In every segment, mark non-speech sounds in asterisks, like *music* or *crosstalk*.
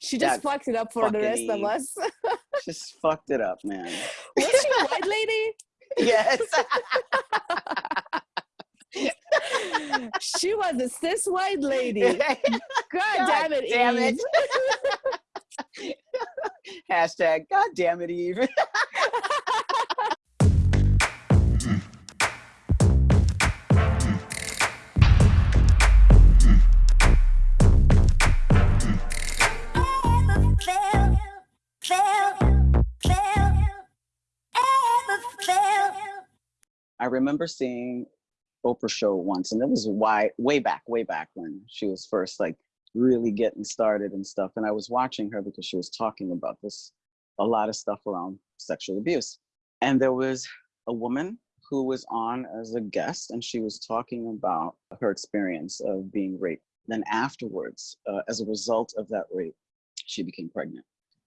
She just That fucked it up for the rest of Eve. us. *laughs* Just fucked it up, man. *laughs* Was she a white lady? Yes. *laughs* She was a cis white lady. God, damn it, damn Eve. it. Hashtag God damn it, Eve. Remember seeing Oprah show once, and it was why way back, way back when she was first like really getting started and stuff. And I was watching her because she was talking about this a lot of stuff around sexual abuse. And there was a woman who was on as a guest, and she was talking about her experience of being raped. Then afterwards, uh, as a result of that rape, she became pregnant.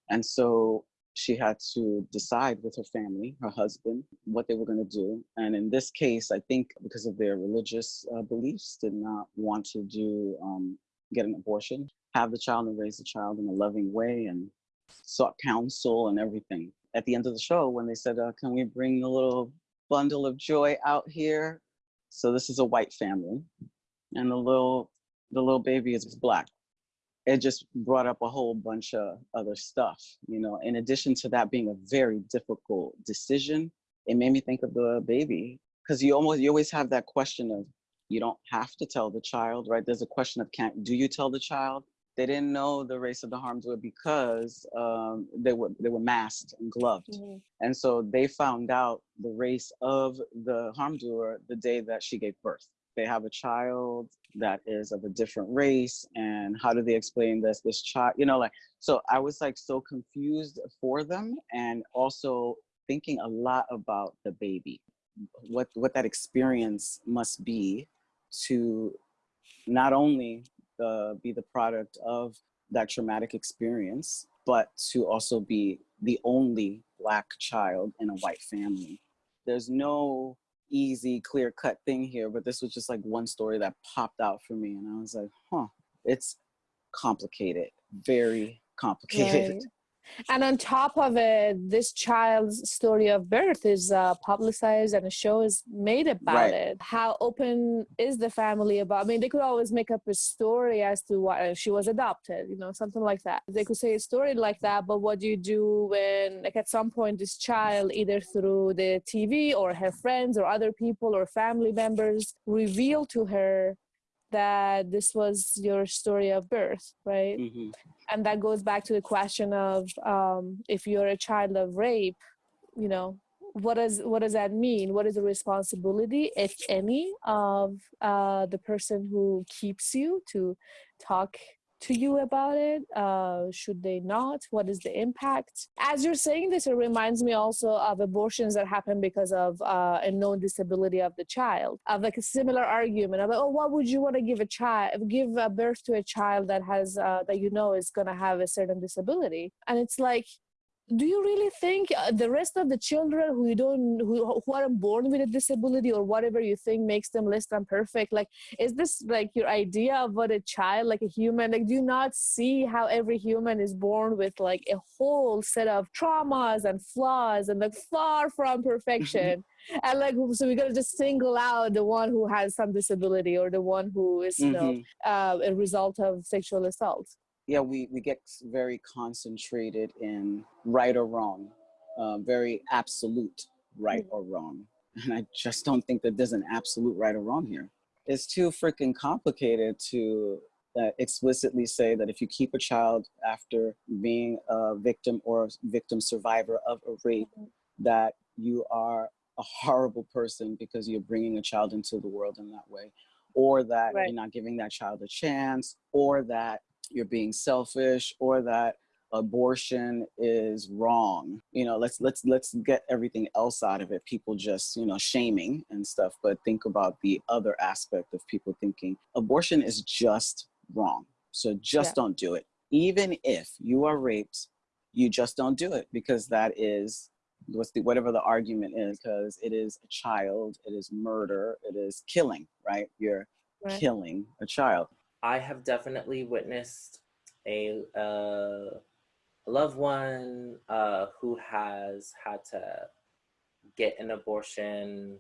And so she had to decide with her family, her husband, what they were going to do. And in this case, I think because of their religious uh, beliefs, did not want to do um, get an abortion, have the child and raise the child in a loving way, and sought counsel and everything. At the end of the show, when they said, uh, "Can we bring a little bundle of joy out here?" So this is a white family, and the little the little baby is black it just brought up a whole bunch of other stuff you know in addition to that being a very difficult decision it made me think of the baby because you almost you always have that question of you don't have to tell the child right? There's a question of can't do you tell the child? They didn't know the race of the harm doer because um, they were they were masked and gloved. Mhm. and so they found out the race of the harm doer the day that she gave birth. They have a child that is of a different race and how do they explain this this child you know like so i was like so confused for them and also thinking a lot about the baby what what that experience must be to not only uh, be the product of that traumatic experience but to also be the only black child in a white family. There's no easy, clear cut thing here, but this was just like one story that popped out for me. And I was like, huh, it's complicated, very complicated. Right. And on top of it, this child's story of birth is uh, publicized and a show is made about Right. it. How open is the family about? I mean, they could always make up a story as to why she was adopted, you know, something like that. They could say a story like that, but what do you do when, like, at some point, this child, either through the TV or her friends or other people or family members, reveal to her that this was your story of birth, right? Mhm. and that goes back to the question of um, if you're a child of rape you know what does what does that mean what is the responsibility if any of uh, the person who keeps you to talk to you about it uh, should they not? What is the impact? As you're saying this it reminds me also of abortions that happen because of uh, a known disability of the child of like a similar argument of like, oh what would you want to give a child give a birth to a child that has uh, that you know is going to have a certain disability? And it's like do you really think uh, the rest of the children who you don't who, who aren't born with a disability or whatever you think makes them less than perfect like is this like your idea of what a child like a human like do you not see how every human is born with like a whole set of traumas and flaws and like far from perfection *laughs* and like so we're gonna just single out the one who has some disability or the one who is you know Mhm. uh, a result of sexual assault Yeah, we, we get very concentrated in right or wrong, uh, very absolute right or wrong. And I just don't think that there's an absolute right or wrong here. It's too freaking complicated to uh, explicitly say that if you keep a child after being a victim or a victim survivor of a rape, that you are a horrible person because you're bringing a child into the world in that way, or that Right. you're not giving that child a chance, or that you're being selfish, or that abortion is wrong. You know, let's let's let's get everything else out of it. People just, you know, shaming and stuff, but think about the other aspect of people thinking abortion is just wrong. So just Yeah. don't do it. Even if you are raped, you just don't do it because that is what's the whatever the argument is because it is a child it is murder it is killing right you're Right. killing a child I have definitely witnessed a, uh, loved one uh, who has had to get an abortion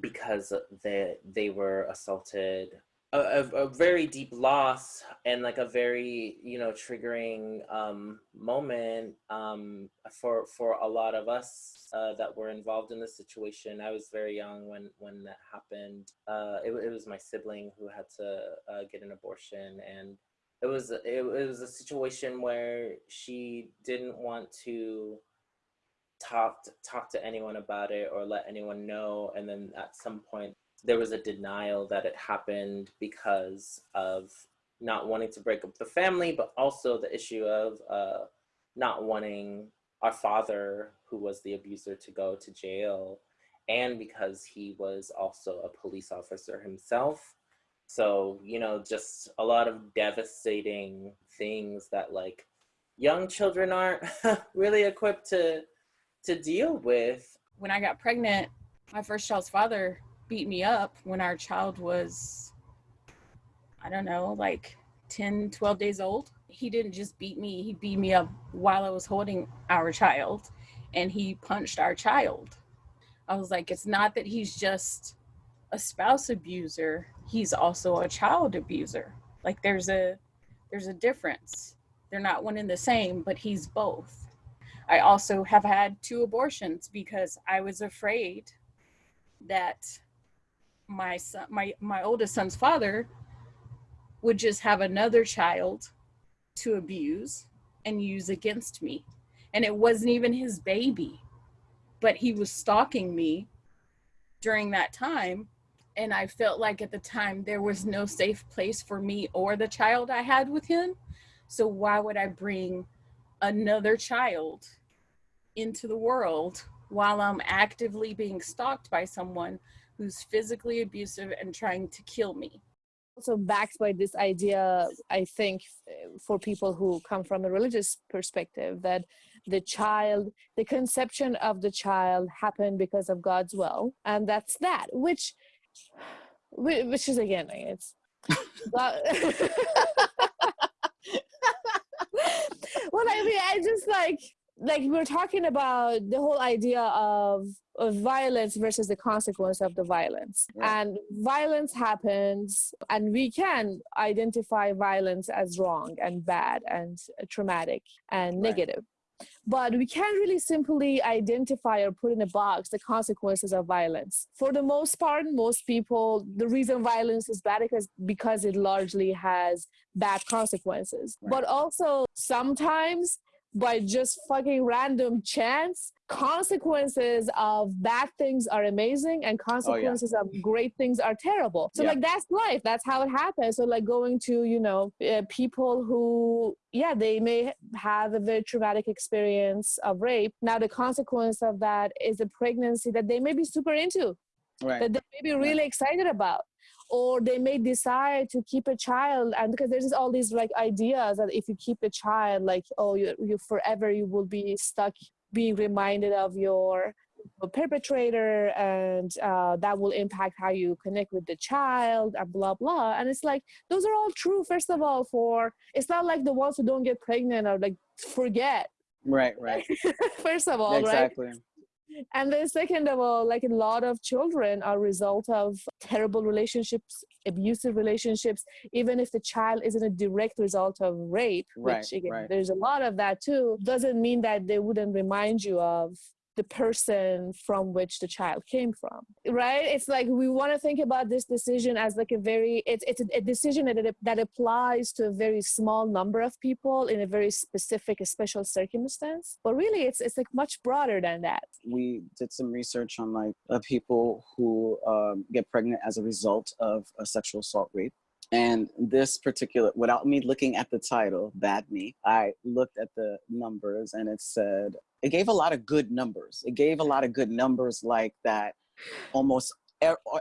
because they they were assaulted a, a, very deep loss and like a very you know triggering um, moment um, for for a lot of us uh, that were involved in this situation. I was very young when when that happened. Uh, it, it, was my sibling who had to uh, get an abortion, and it was it, it was a situation where she didn't want to talk to, talk to anyone about it or let anyone know, and then at some point there was a denial that it happened because of not wanting to break up the family, but also the issue of uh, not wanting our father, who was the abuser, to go to jail, and because he was also a police officer himself. So, you know, just a lot of devastating things that like young children aren't *laughs* really equipped to to deal with. When I got pregnant, my first child's father beat me up when our child was, I don't know, like 10, 12 days old. He didn't just beat me, he beat me up while I was holding our child and he punched our child. I was like, it's not that he's just a spouse abuser, he's also a child abuser. Like there's a there's a difference. They're not one and the same, but he's both. I also have had two abortions because I was afraid that my son, my my oldest son's father would just have another child to abuse and use against me. And it wasn't even his baby, but he was stalking me during that time. And I felt like at the time there was no safe place for me or the child I had with him. So why would I bring another child into the world while I'm actively being stalked by someone who's physically abusive and trying to kill me. Also backed by this idea, I think, for people who come from a religious perspective, that the child, the conception of the child happened because of God's will, and that's that. Which, which is again, it's. *laughs* God, *laughs* well, I mean, I just like like we're talking about the whole idea of, of violence versus the consequence of the violence right. and violence happens and we can identify violence as wrong and bad and traumatic and right. negative but we can't really simply identify or put in a box the consequences of violence. For the most part, most people, the reason violence is bad is because it largely has bad consequences. Right. But also sometimes by just fucking random chance consequences of bad things are amazing and consequences oh, yeah. of great things are terrible so yeah. like that's life that's how it happens so like going to you know uh, people who yeah they may have a very traumatic experience of rape now the consequence of that is a pregnancy that they may be super into right. that they may be really excited about or they may decide to keep a child and because there's all these like ideas that if you keep a child like oh you, you forever you will be stuck being reminded of your perpetrator and uh, that will impact how you connect with the child and blah blah. And it's like those are all true first of all for it's not like the ones who don't get pregnant are like forget. Right right. *laughs* First of all exactly. right and then second of all like a lot of children are result of terrible relationships abusive relationships even if the child isn't a direct result of rape right, which again right. there's a lot of that too doesn't mean that they wouldn't remind you of the person from which the child came from right? It's like we want to think about this decision as like a very it's, it's a, decision that, that applies to a very small number of people in a very specific a special circumstance. But really it's it's like much broader than that. We did some research on like uh, people who um, get pregnant as a result of a sexual assault rape and this particular, without me looking at the title, Bad Me, I looked at the numbers and it said it gave a lot of good numbers. It gave a lot of good numbers like that almost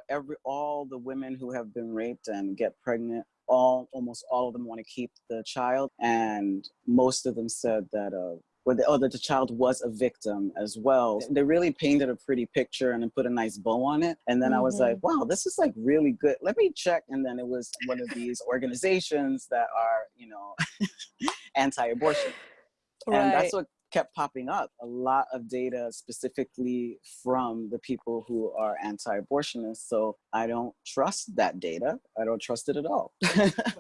every, all the women who have been raped and get pregnant, all almost all of them want to keep the child. And most of them said that uh, where the, oh, that the child was a victim as well. They really painted a pretty picture and then put a nice bow on it. And then I was like, mm-hmm. wow, this is like really good. Let me check. And then it was one of these organizations that are, you know, *laughs* anti-abortion. Right. And that's what kept popping up a lot of data specifically from the people who are anti-abortionists so i don't trust that data. I don't trust it at all.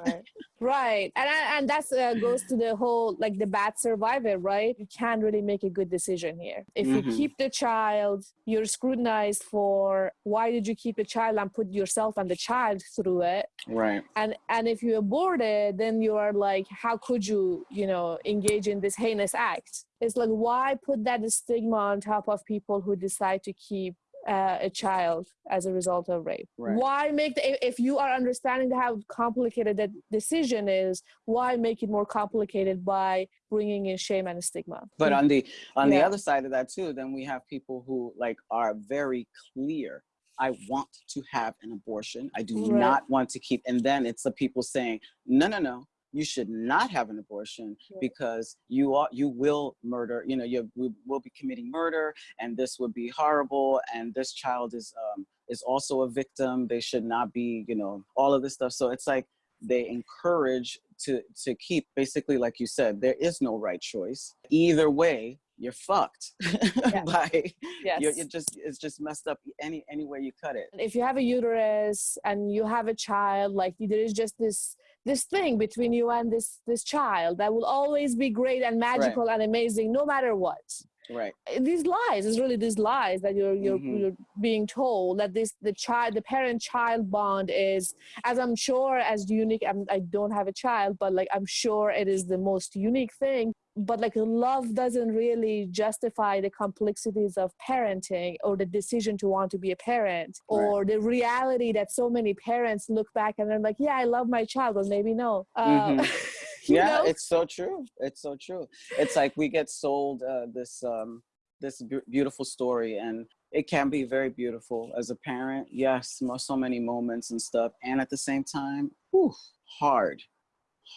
Right. *laughs* Right. And and that's uh, goes to the whole like the bad survivor right? You can't really make a good decision here. If you Mhm. keep the child you're scrutinized for why did you keep the child and put yourself and the child through it. Right. And and if you abort it then you are like how could you you know engage in this heinous act it's like why put that stigma on top of people who decide to keep uh, a child as a result of rape? Right. why make the, if- you are understanding how complicated that decision is why make it more complicated by bringing in shame and stigma? But on the on the other side of that too then we have people who like are very clear i want to have an abortion. I do Right. not want to keep and then it's the people saying no no no you should not have an abortion Yeah. because you are you will murder you know you will- be committing murder and this would be horrible and this child is um is also a victim. They should not be you know all of this stuff. So it's like they encourage to to keep basically like you said there is no right choice. Either way you're fucked *laughs* by yes you're, you're just it's just messed up any any way you cut it. If you have a uterus and you have a child like there is just this this thing between you and this this child that will always be great and magical and amazing no matter what. Right. These lies is really these lies that you're you're, Mhm. you're being told that this the child the parent child bond is as i'm sure as unique I'm, i don't have a child but like i'm sure it is the most unique thing but like love doesn't really justify the complexities of parenting or the decision to want to be a parent Right. or the reality that so many parents look back and they're like yeah i love my child but maybe no uh, Mhm. *laughs* you yeah know? it's so true it's so true it's like we get sold uh, this um this b- beautiful story and it can be very beautiful as a parent yes so many moments and stuff and at the same time whew, hard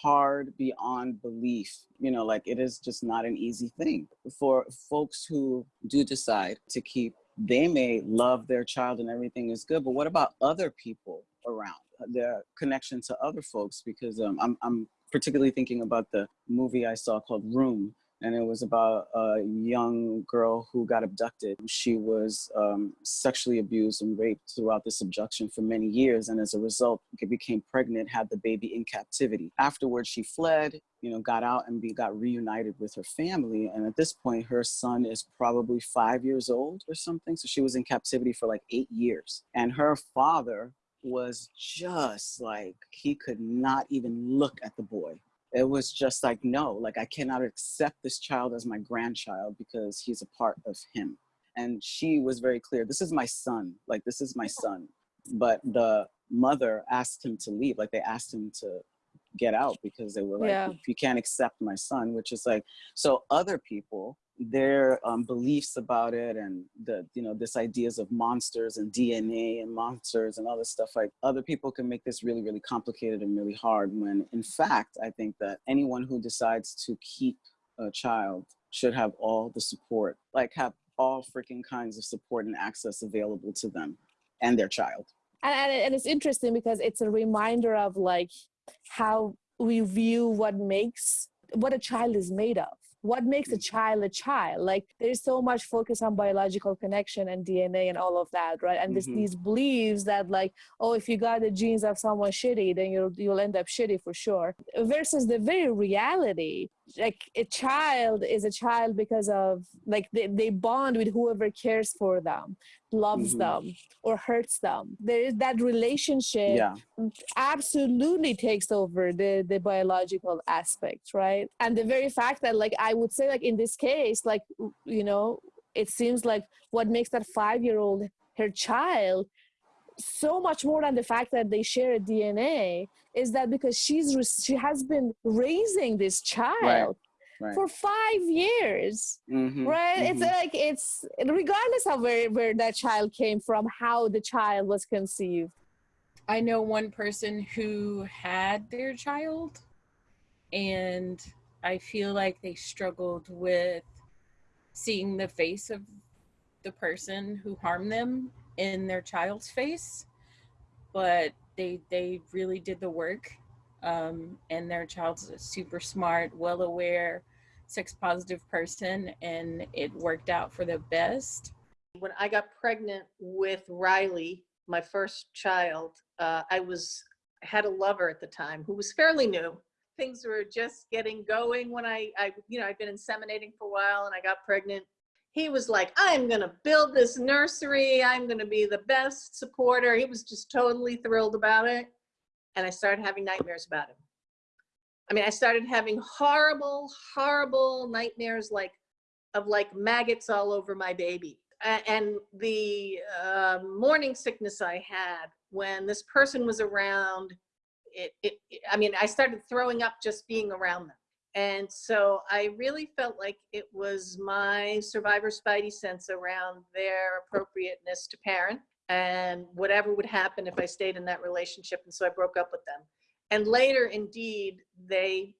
hard beyond belief you know like it is just not an easy thing for folks who do decide to keep they may love their child and everything is good but what about other people around their connection to other folks? Because um, I'm, I'm particularly thinking about the movie I saw called Room, and it was about a young girl who got abducted. She was um, sexually abused and raped throughout the subjection for many years, and as a result, became pregnant, had the baby in captivity. Afterwards, she fled, you know, got out and be, got reunited with her family. And at this point, her son is probably five years old or something. So she was in captivity for like eight years, and her father was just like he could not even look at the boy it was just like no like i cannot accept this child as my grandchild because he's a part of him. And she was very clear this is my son like this is my son. But the mother asked him to leave like they asked him to get out because they were like Yeah. you can't accept my son which is like so other people their um, beliefs about it and the you know this ideas of monsters and dna and monsters and all this stuff like other people can make this really really complicated and really hard when in fact i think that anyone who decides to keep a child should have all the support like have all freaking kinds of support and access available to them and their child. And, and, and it's interesting because it's a reminder of like how we view what makes what a child is made of what makes a child a child like there's so much focus on biological connection and dna and all of that right and this, Mhm. these beliefs that like oh if you got the genes of someone shitty then you'll you'll end up shitty for sure versus the very reality like a child is a child because of like they, they bond with whoever cares for them loves Mhm. them or hurts them. There is that relationship yeah. absolutely takes over the the biological aspect right? And the very fact that like i would say like in this case like you know it seems like what makes that five year old her child so much more than the fact that they share a dna is that because she's re- she has been raising this child right. for five years Mhm, right it's mhm. like it's regardless of where where that child came from how the child was conceived I know one person who had their child and I feel like they struggled with seeing the face of the person who harmed them in their child's face, but they they really did the work. Um, and their child's a super smart, well aware, sex positive person, and it worked out for the best. When I got pregnant with Riley, my first child, uh, I was I had a lover at the time who was fairly new. Things were just getting going when I, I, you know, I'd been inseminating for a while and I got pregnant. He was like, I'm going to build this nursery. I'm going to be the best supporter. He was just totally thrilled about it. And I started having nightmares about him. I mean, I started having horrible, horrible nightmares like of like maggots all over my baby. And the uh, morning sickness I had when this person was around, it, it, it- I mean, I started throwing up just being around them. And so I really felt like it was my survivor spidey sense around their appropriateness to parent and whatever would happen if I stayed in that relationship. And so I broke up with them. And later, indeed, they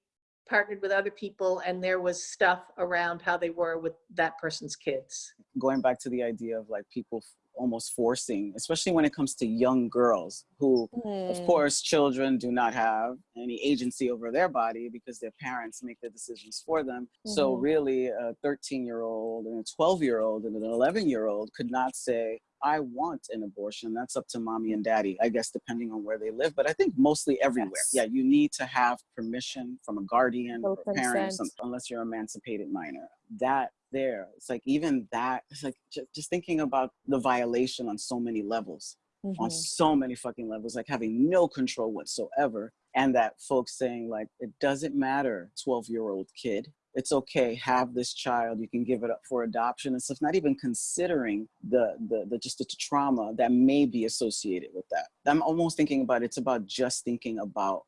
partnered with other people and there was stuff around how they were with that person's kids. going back to the idea of like people almost forcing, especially when it comes to young girls who, of Hmm. course, children do not have any agency over their body because their parents make the decisions for them. So Mhm. really, a 13 year old and a 12 year old and an 11 year old could not say, I want an abortion. That's up to mommy and daddy, I guess, depending on where they live. But I think mostly everywhere. Yes. Yeah, you need to have permission from a guardian or a parent, or unless you're emancipated minor. That there, it's like even that, it's like just, just thinking about the violation on so many levels, on Mhm. so many fucking levels, like having no control whatsoever. And that folks saying, like, it doesn't matter, 12 year old kid. It's okay, have this child, you can give it up for adoption and stuff, not even considering the, the, the just the trauma that may be associated with that. I'm almost thinking about it's about just thinking about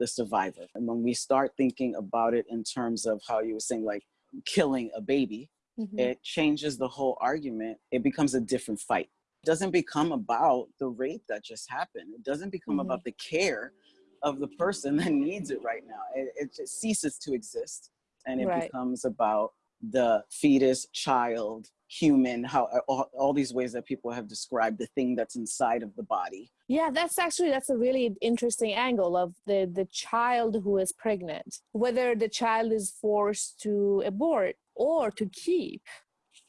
the survivor. And when we start thinking about it in terms of how you were saying, like killing a baby, Mhm. it changes the whole argument. It becomes a different fight. It doesn't become about the rape that just happened. It doesn't become Mhm. about the care of the person *laughs* that needs it right now. It, it just ceases to exist. And it Right. becomes about the fetus, child, human, how all, all these ways that people have described the thing that's inside of the body. Yeah, that's actually that's a really interesting angle of the the child who is pregnant, whether the child is forced to abort or to keep,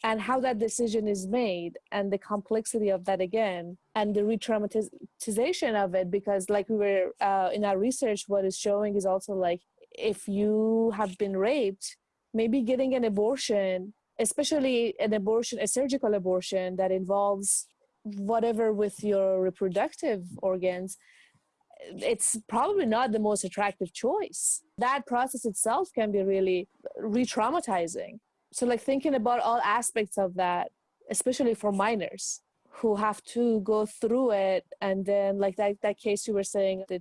and how that decision is made, and the complexity of that again, and the re-traumatization of it. Because, like we were uh, in our research, what is showing is also like if you have been raped, maybe getting an abortion, especially an abortion, a surgical abortion that involves whatever with your reproductive organs it's probably not the most attractive choice. That process itself can be really re-traumatizing. So like thinking about all aspects of that especially for minors who have to go through it and then like that, that case you were saying the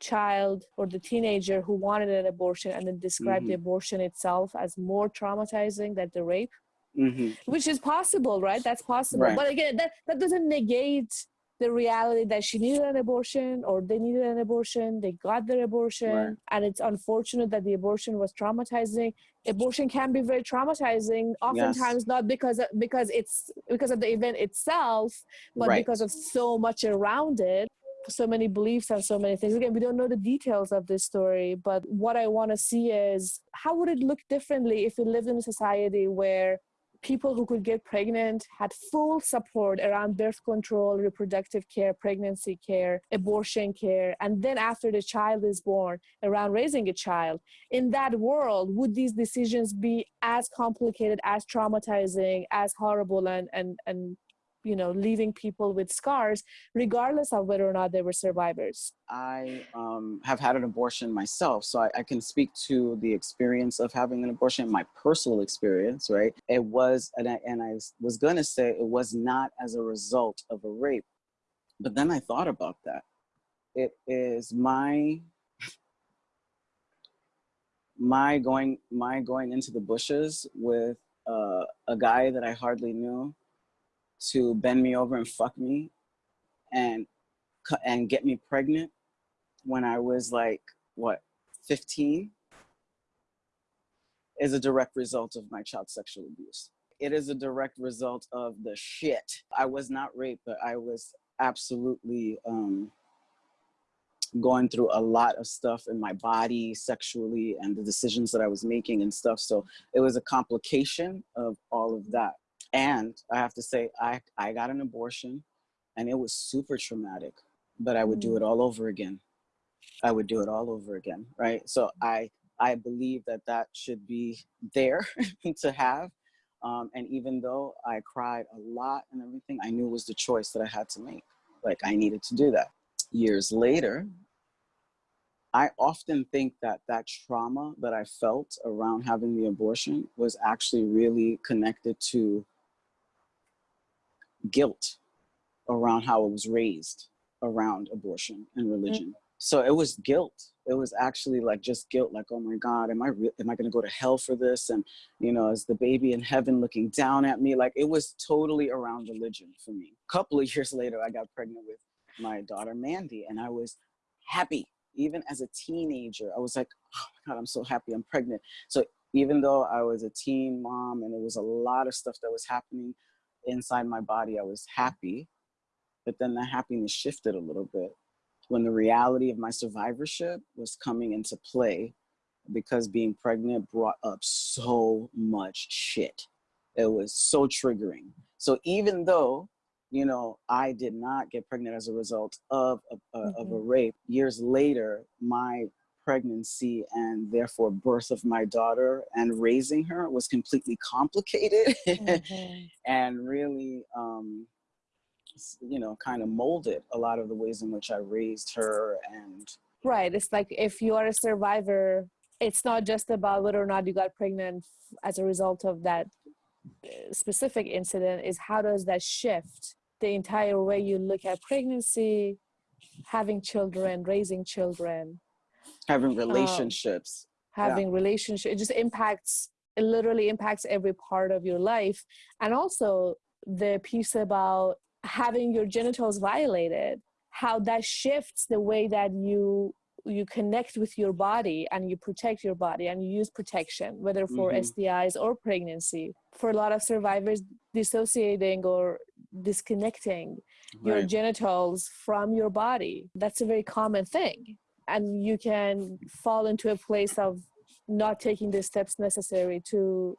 child or the teenager who wanted an abortion and then described the abortion itself as more traumatizing than the rape. Mhm. which is possible right? That's possible. Right. but again that, that doesn't negate the reality that she needed an abortion or they needed an abortion they got their abortion Right. and it's unfortunate that the abortion was traumatizing abortion can be very traumatizing oftentimes not because of, because it's because of the event itself but Right. because of so much around it so many beliefs and so many things again we don't know the details of this story but what i want to see is how would it look differently if we lived in a society where people who could get pregnant had full support around birth control, reproductive care, pregnancy care, abortion care, and then after the child is born, around raising a child. In that world, would these decisions be as complicated, as traumatizing, as horrible, and and and you know, leaving people with scars, regardless of whether or not they were survivors? I um, have had an abortion myself, so I, I can speak to the experience of having an abortion, my personal experience, right? It was, and I, and I was gonna say it was not as a result of a rape, but then I thought about that. It is my my going my going into the bushes with uh, a guy that I hardly knew to bend me over and fuck me and and get me pregnant when I was like what 15 is a direct result of my child sexual abuse. It is a direct result of the shit. I was not raped, but I was absolutely um, going through a lot of stuff in my body sexually and the decisions that I was making and stuff. So it was a complication of all of that. And I have to say, I, I got an abortion and it was super traumatic, but I would do it all over again. I would do it all over again, right? So I I believe that that should be there *laughs* to have. Um, and even though I cried a lot and everything, I knew it was the choice that I had to make. Like I needed to do that. Years later, I often think that that trauma that I felt around having the abortion was actually really connected to guilt around how it was raised around abortion and mm. religion. So it was guilt. It was actually like just guilt, like, oh my God, am I re- am I gonna go to hell for this? And you know, is the baby in heaven looking down at me? Like it was totally around religion for me. A couple of *laughs* years later, I got pregnant with my daughter Mandy, and I was happy. Even as a teenager, I was like, oh my God, I'm so happy I'm pregnant. So even though I was a teen mom and there was a lot of stuff that was happening inside my body, I was happy. But then the happiness shifted a little bit when the reality of my survivorship was coming into play because being pregnant brought up so much shit. It was so triggering. So even though, you know, I did not get pregnant as a result of a, a of a mm-hmm. rape, years later, my pregnancy and therefore birth of my daughter and raising her was completely complicated *laughs* Mhm. and really um, you know kind of molded a lot of the ways in which i raised her and Right. It's like if you are a survivor, it's not just about whether or not you got pregnant as a result of that uh, specific incident, is how does that shift the entire way you look at pregnancy, having children, raising children, having relationships having relationship it just impacts it literally impacts every part of your life and also the piece about having your genitals violated how that shifts the way that you you connect with your body and you protect your body and you use protection whether for Mhm. STIs or pregnancy for a lot of survivors dissociating or disconnecting your genitals from your body. That's a very common thing. And you can fall into a place of not taking the steps necessary to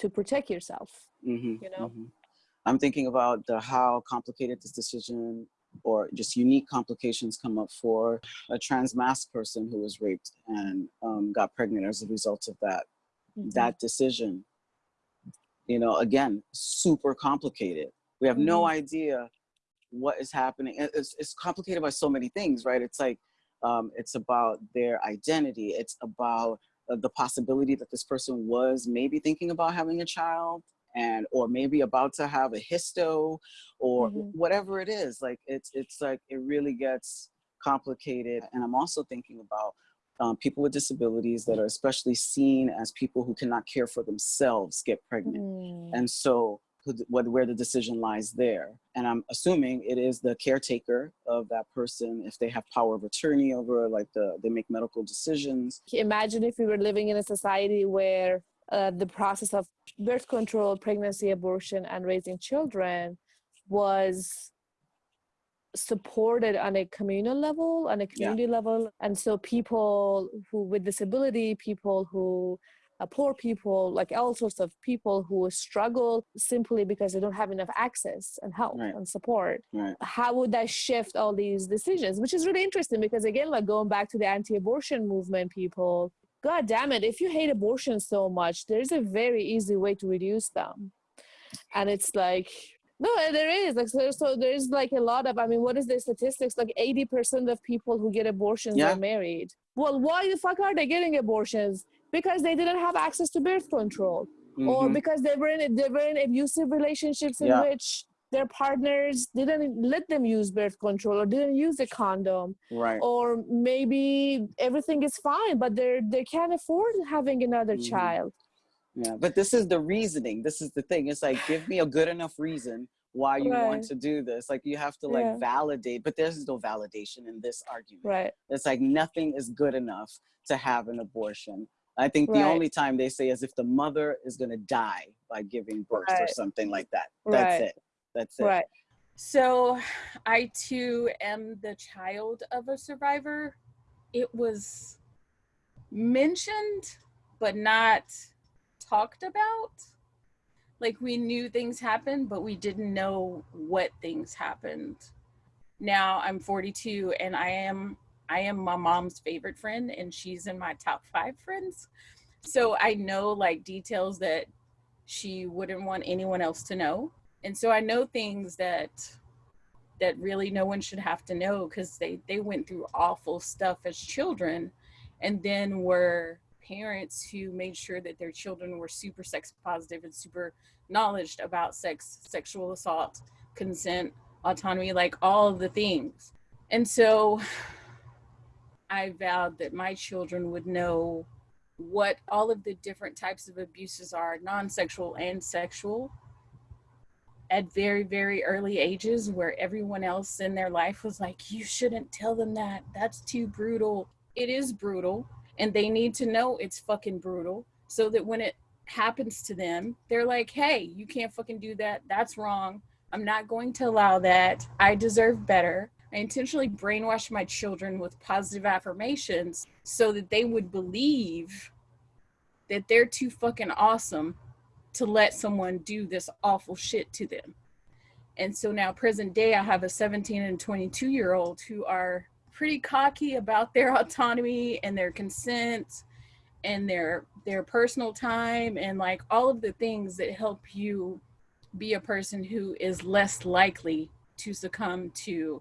to protect yourself. hmm you know? i'm thinking about the how complicated this decision or just unique complications come up for a trans masc person who was raped and um, got pregnant as a result of that. That decision you know again super complicated. We have no idea what is happening. It's, it's complicated by so many things right? It's like um, it's about their identity it's about uh, the possibility that this person was maybe thinking about having a child and or maybe about to have a histo or Mhm. whatever it is like it's it's like it really gets complicated and i'm also thinking about um, people with disabilities that are especially seen as people who cannot care for themselves get pregnant Mm. and so what, where the decision lies there. And I'm assuming it is the caretaker of that person if they have power of attorney over, like the they make medical decisions. Imagine if we were living in a society where uh, the process of birth control, pregnancy, abortion, and raising children was supported on a communal level, on a community level. And so people who with disability, people who uh, poor people, like all sorts of people who struggle simply because they don't have enough access and help Right. and support. Right. How would that shift all these decisions? Which is really interesting because again, like going back to the anti-abortion movement, people, God damn it, if you hate abortion so much, there's a very easy way to reduce them. And it's like, no, there is. Like so, so there's like a lot of I mean, what is the statistics? Like 80% of people who get abortions Yeah. are married. Well, why the fuck are they getting abortions? Because they didn't have access to birth control or Mhm. because they were in they were in abusive relationships in Yeah. which their partners didn't let them use birth control or didn't use a condom right. or maybe everything is fine but they're they can't afford having another Mhm. child Yeah. But this is the reasoning. This is the thing. It's like give me a good enough reason why you want to do this. Like you have to like Yeah. validate, but there's no validation in this argument. right It's like nothing is good enough to have an abortion. I think the Right. only time they say is if the mother is going to die by giving birth or something like that. That's Right. it. That's it. Right. So I too am the child of a survivor. It was mentioned, but not talked about. Like we knew things happened, but we didn't know what things happened. Now I'm 42 and I am I am my mom's favorite friend and she's in my top 5 friends. So I know like details that she wouldn't want anyone else to know and so i know things that that really no one should have to know because they they went through awful stuff as children and then were parents who made sure that their children were super sex positive and super knowledge about sex sexual assault consent autonomy like all the things and so i vowed that my children would know what all of the different types of abuses are non-sexual and sexual at very very early ages where everyone else in their life was like you shouldn't tell them that. That's too brutal. It is brutal and they need to know it's fucking brutal so that when it happens to them they're like hey you can't fucking do that. That's wrong. I'm not going to allow that. I deserve better i intentionally brainwashed my children with positive affirmations so that they would believe that they're too fucking awesome to let someone do this awful shit to them. And so now, present day, I have a 17 and 22 year old who are pretty cocky about their *laughs* autonomy and their consent and their their personal time and like all of the things that help you be a person who is less likely to succumb to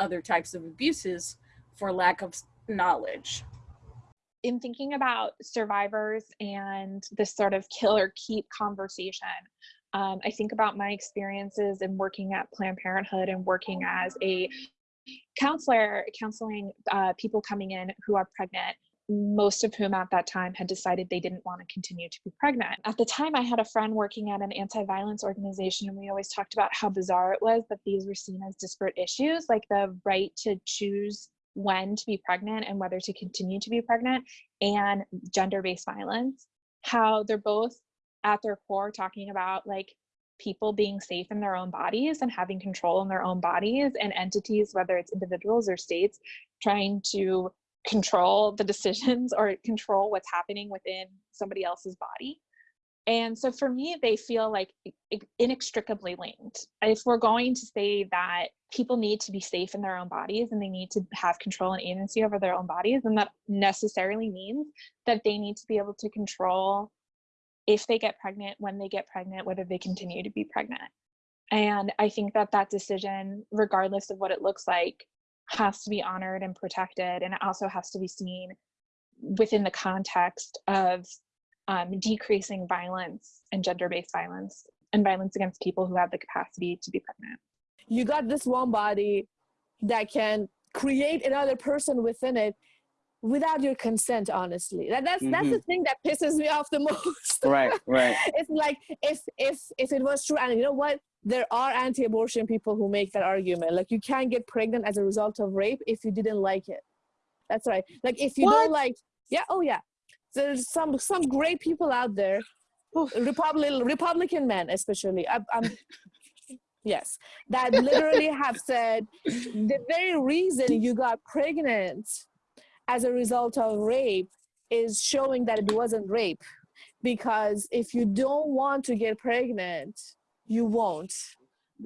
other types of abuses for lack of knowledge. in thinking about survivors and this sort of kill or keep conversation, um, I think about my experiences in working at Planned Parenthood and working as a counselor, counseling uh, people coming in who are pregnant. Most of whom at that time had decided they didn't want to continue to be pregnant. At the time, I had a friend working at an anti violence organization, and we always talked about how bizarre it was that these were seen as disparate issues, like the right to choose when to be pregnant and whether to continue to be pregnant and gender-based violence how they're both at their core talking about like people being safe in their own bodies and having control in their own bodies and entities whether it's individuals or states trying to control the decisions *laughs* or control what's happening within somebody else's body. And so for me they feel like inextricably linked. If we're going to say that people need to be safe in their own bodies and they need to have control and agency over their own bodies and that necessarily means that they need to be able to control if they get pregnant when they get pregnant whether they continue to be pregnant. And i think that that decision regardless of what it looks like has to be honored and protected and it also has to be seen within the context of um, decreasing violence and gender-based violence and violence against people who have the capacity to be pregnant. You got this one body that can create another person within it without your consent honestly. That, that's that's the mm-hmm. thing that pisses me off the most. Right, right. *laughs* it's like if if if it was true and you know what? There are anti-abortion people who make that argument. Like you can't get pregnant as a result of rape if you didn't like it. That's right. Like if you What? don't like yeah oh yeah. There's some some great people out there. Republican republican men especially. I, i'm *laughs* yes. That literally have said the very reason you got pregnant as a result of rape is showing that it wasn't rape because if you don't want to get pregnant you won't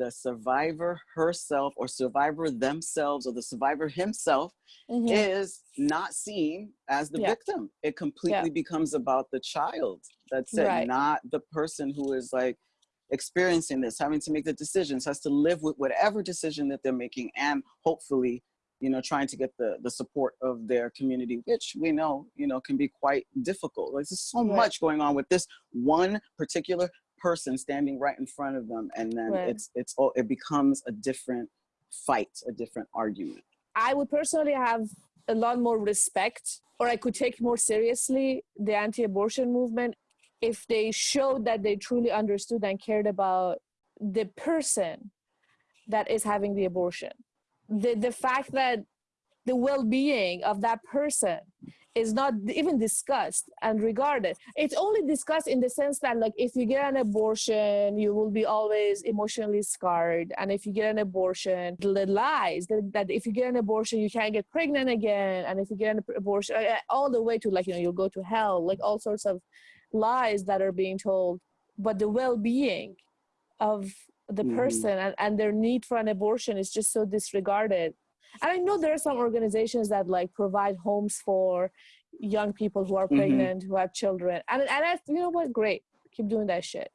The survivor herself or survivor themselves or the survivor himself Mhm. is not seen as the Yeah. victim. It completely becomes about the child. That's it, Right. not the person who is like experiencing this, having to make the decisions, has to live with whatever decision that they're making, and hopefully, you know, trying to get the the support of their community, which we know, you know, can be quite difficult. Like there's so Right. much going on with this one particular person standing right in front of them, and then Right. it's it's all it becomes a different fight, a different argument. I would personally have a lot more respect, or I could take more seriously the anti abortion movement if they showed that they truly understood and cared about the person that is having the abortion. The, the fact that the well being of that person is not even discussed and regarded. It's only discussed in the sense that, like, if you get an abortion, you will be always emotionally scarred. And if you get an abortion, the lies that, that if you get an abortion, you can't get pregnant again. And if you get an abortion, uh, all the way to, like, you know, you'll go to hell, like, all sorts of lies that are being told. But the well being of the Mhm. person and, and their need for an abortion is just so disregarded. And i know there are some organizations that like provide homes for young people who are Mhm. pregnant who have children. And and I, you know what? Great. Keep doing that shit.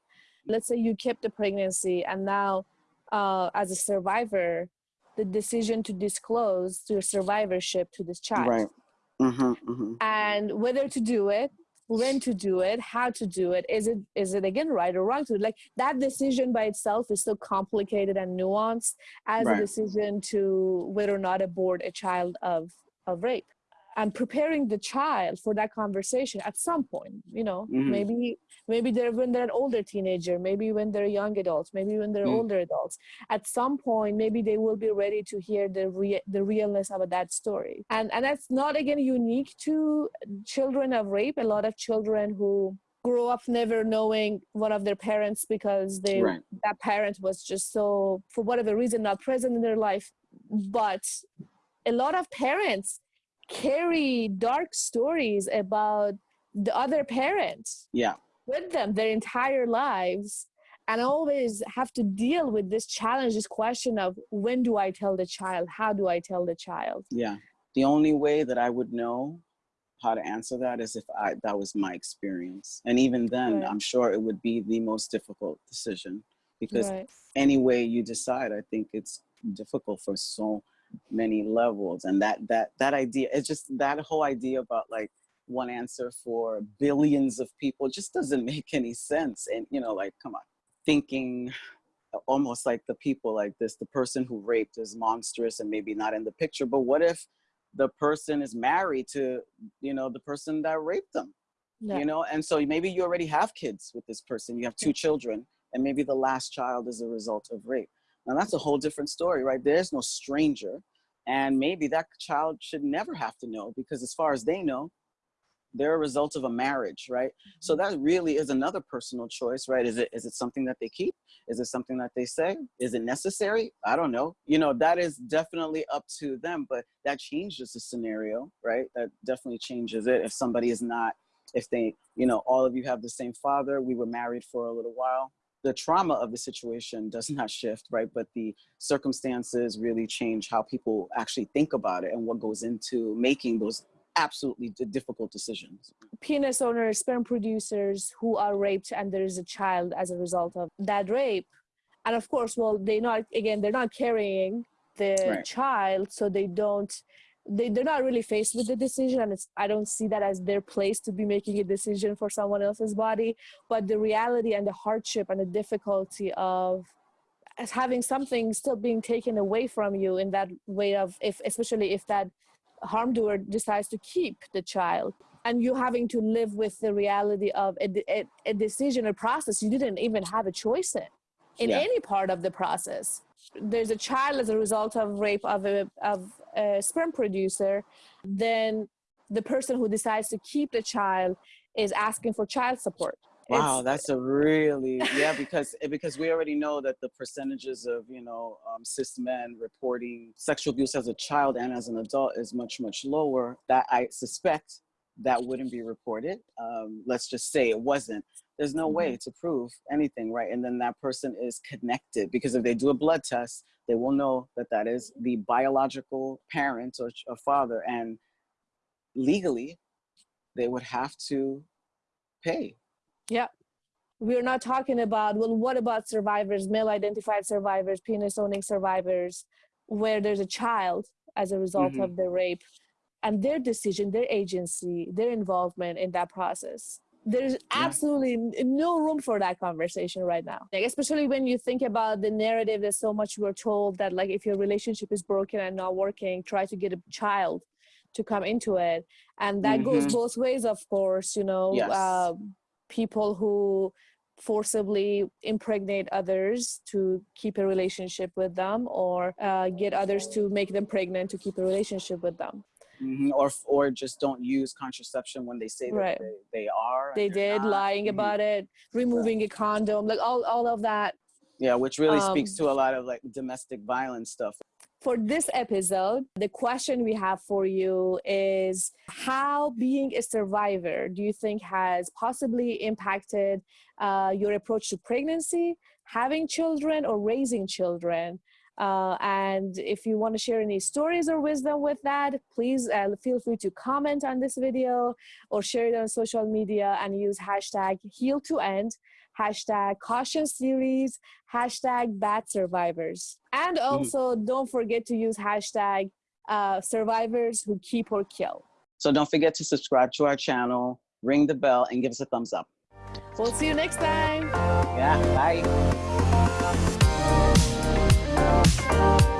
Let's say you kept the pregnancy and now uh, as a survivor the decision to disclose your survivorship to this child. Right. hmm hmm and whether to do it when to do it how to do it is it is it again right or wrong to like that decision by itself is so complicated and nuanced as Right. a decision to whether or not abort a child of of rape and preparing the child for that conversation at some point you know Mhm. maybe maybe they're when they're an older teenager maybe when they're young adults maybe when they're Mm. older adults at some point maybe they will be ready to hear the rea- the realness of that story and and that's not again unique to children of rape a lot of children who grow up never knowing one of their parents because they Right. that parent was just so for whatever reason not present in their life but a lot of parents carry dark stories about the other parents Yeah. with them their entire lives and always have to deal with this challenge this question of when do i tell the child how do i tell the child Yeah. The only way that I would know how to answer that is if I that was my experience. And even then, Right. I'm sure it would be the most difficult decision because right any way you decide, I think it's difficult for so many levels. And that that that idea, it's just that whole idea about like one answer for billions of people just doesn't *laughs* make any sense. And you know, like, come on, thinking almost like the people like this, the person who raped is monstrous and maybe not in the picture. But what if the person is married to, you know, the person that raped them? yeah you know and so maybe you already have kids with this person you have two children and maybe the last child is a result of rape now that's a whole different story right? There's no stranger and maybe that child should never have to know because as far as they know they're a result of a marriage right? So mm-hmm. that really is another personal choice right? Is it is it something that they keep? Is it something that they say? Is it necessary? I don't know. You know that is definitely up to them but that changes the scenario right? That definitely changes it. If somebody is not if they you know all of you have the same father we were married for a little while the trauma of the situation does *laughs* not shift right but the circumstances really change how people actually think about it and what goes into making those absolutely d- difficult decisions penis owners, sperm producers who are raped and there is a child as a result of that rape. And of course, well, they not again, they're not carrying the Right. child, so they don't they, they're not really faced with the decision and it's i don't see that as their place to be making a decision for someone else's body but the reality and the hardship and the difficulty of as having something still being taken away from you in that way of if especially if that harm doer decides to keep the child and you having to live with the reality of a, a, a decision or process you didn't even have a choice in in Yeah. any part of the process there's a child as a result of rape of a, of a sperm producer then the person who decides to keep the child is asking for child support. Wow It's- that's a really yeah because because we already know that the percentages of you know um, cis men reporting sexual abuse as a child and as an adult is much much lower. That i suspect that wouldn't be reported. Um, let's just say it wasn't there's no way to prove anything right and then that person is connected because if they do a blood test they will know that that is the biological parent or, or father and legally they would have to pay Yeah. we're not talking about well what about survivors male identified survivors penis owning survivors where there's a child as a result Mhm. of the rape and their decision their agency their involvement in that process there's absolutely no room for that conversation right now like, especially when you think about the narrative there's so much we're told that like if your relationship is broken and not working try to get a child to come into it and that goes Mhm. both ways of course you know Yes. um, people who forcibly impregnate others to keep a relationship with them or uh, get others to make them pregnant to keep a relationship with them Mhm, Or or just don't use contraception when they say that Right. they, they are. they did not. lying Mhm. about it removing a condom like all, all of that Yeah, which really speaks Um, to a lot of like domestic violence stuff. for this episode the question we have for you is how being a survivor do you think has possibly impacted uh, your approach to pregnancy having children or raising children uh, and if you want to share any stories or wisdom with that, please uh, feel free to comment on this video or share it on social media and use hashtag heal to end, hashtag caution series, hashtag bad survivors. And also don't forget to use hashtag uh, survivors who keep or kill. So don't forget to subscribe to our channel, ring the bell, and give us a thumbs up. We'll see you next time. Yeah, bye. Thank you.